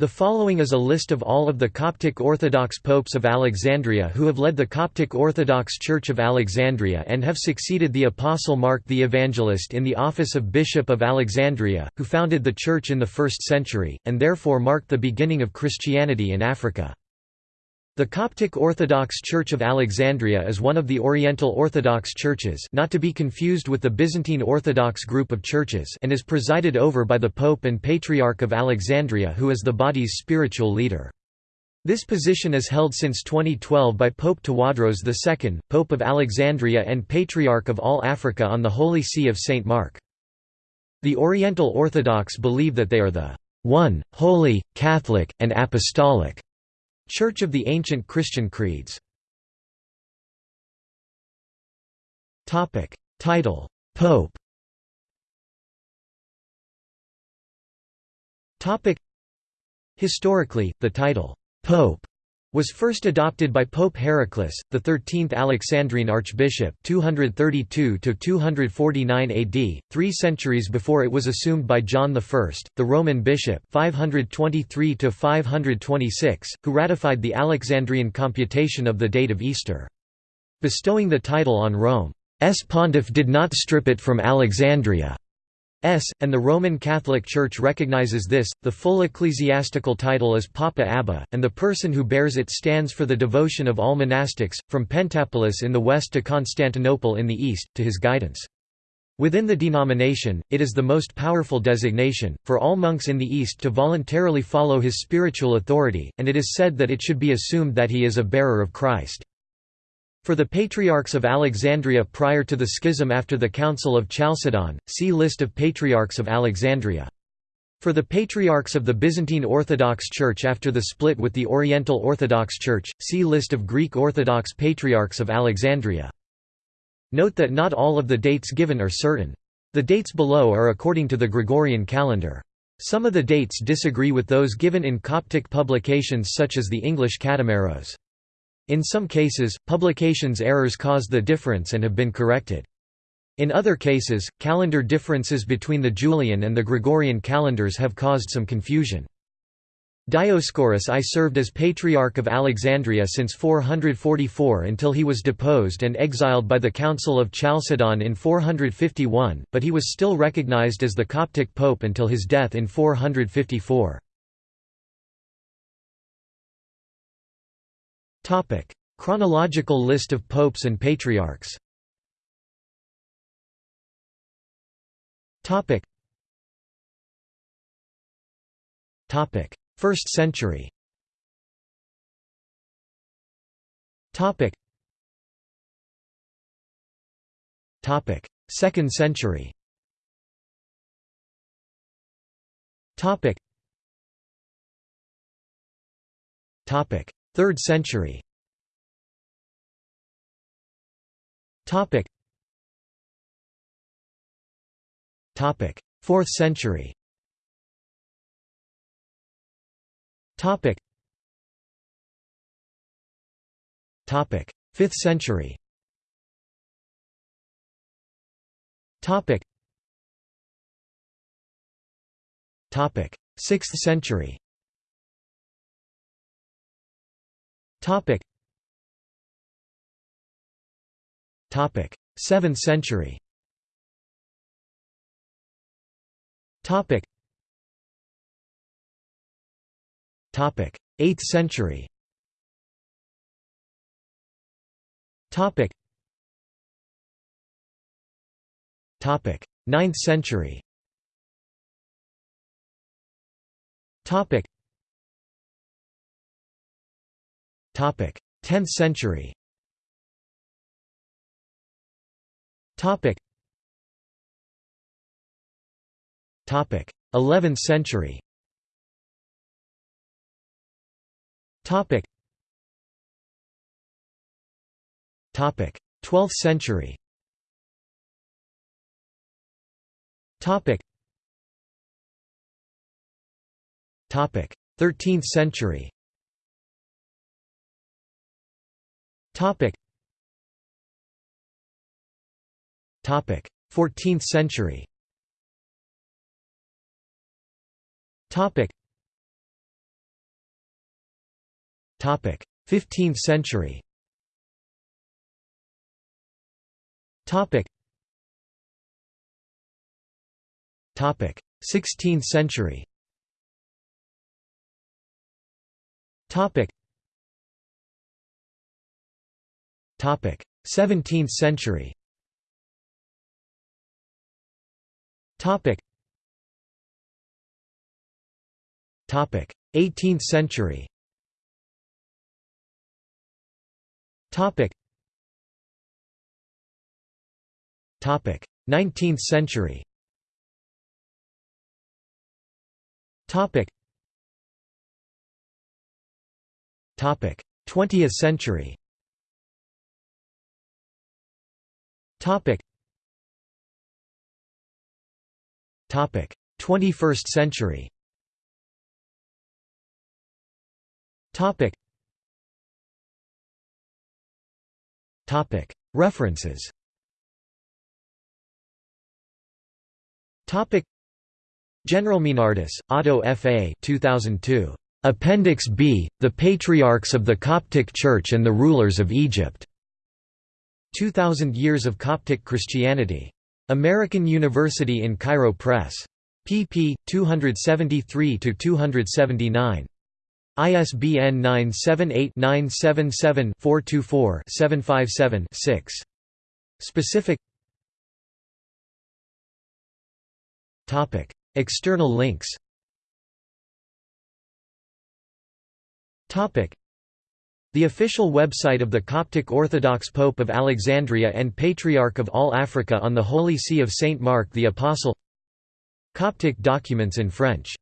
The following is a list of all of the Coptic Orthodox popes of Alexandria who have led the Coptic Orthodox Church of Alexandria and have succeeded the Apostle Mark the Evangelist in the office of Bishop of Alexandria, who founded the church in the 1st century, and therefore marked the beginning of Christianity in Africa. The Coptic Orthodox Church of Alexandria is one of the Oriental Orthodox churches not to be confused with the Byzantine Orthodox group of churches and is presided over by the Pope and Patriarch of Alexandria who is the body's spiritual leader. This position is held since 2012 by Pope Tawadros II, Pope of Alexandria and Patriarch of all Africa on the Holy See of St. Mark. The Oriental Orthodox believe that they are the one, holy, Catholic, and apostolic Church of the Ancient Christian Creeds Topic. Title Pope Topic. Historically, the title Pope was first adopted by Pope Heraclas, the 13th Alexandrine Archbishop 232–249 AD, three centuries before it was assumed by John I, the Roman bishop 523–526, who ratified the Alexandrian computation of the date of Easter. Bestowing the title on Rome's pontiff did not strip it from Alexandria. S, and the Roman Catholic Church recognizes this. The full ecclesiastical title is Papa Abba, and the person who bears it stands for the devotion of all monastics, from Pentapolis in the west to Constantinople in the east, to his guidance. Within the denomination, it is the most powerful designation, for all monks in the East to voluntarily follow his spiritual authority, and it is said that it should be assumed that he is a bearer of Christ. For the Patriarchs of Alexandria prior to the schism after the Council of Chalcedon, see List of Patriarchs of Alexandria. For the Patriarchs of the Byzantine Orthodox Church after the split with the Oriental Orthodox Church, see List of Greek Orthodox Patriarchs of Alexandria. Note that not all of the dates given are certain. The dates below are according to the Gregorian calendar. Some of the dates disagree with those given in Coptic publications such as the English Katameros. In some cases, publications errors caused the difference and have been corrected. In other cases, calendar differences between the Julian and the Gregorian calendars have caused some confusion. Dioscorus I served as Patriarch of Alexandria since 444 until he was deposed and exiled by the Council of Chalcedon in 451, but he was still recognized as the Coptic Pope until his death in 454. Topic: Chronological list of popes and patriarchs. Topic. Topic: 1st century. Topic. Topic: 2nd century. Topic. Topic: 3rd century. Topic. Topic. 4th century. Topic. Topic. 5th century. Topic. Topic. 6th century Topic. Topic. 7th century. Topic. Topic. 8th century. Topic. Topic. 9th century. Topic. 10th century. Topic. Topic: 11th century. Topic. Topic: 12th century. Topic: 13th century. Topic. Topic. 14th century. Topic. 15th century Topic 16th century Topic 17th century. Topic. Topic 18th century. Topic. Topic 19th century. Topic. Topic 20th century Topic Topic 21st century Topic Topic References Topic General Meinardus, Otto F. A. 2002. Appendix B, The Patriarchs of the Coptic Church and the Rulers of Egypt. 2000 Years of Coptic Christianity. American University in Cairo Press. pp. 273–279. ISBN 978-977-424-757-6. Specific External links The official website of the Coptic Orthodox Pope of Alexandria and Patriarch of all Africa on the Holy See of Saint Mark the Apostle. Coptic documents in French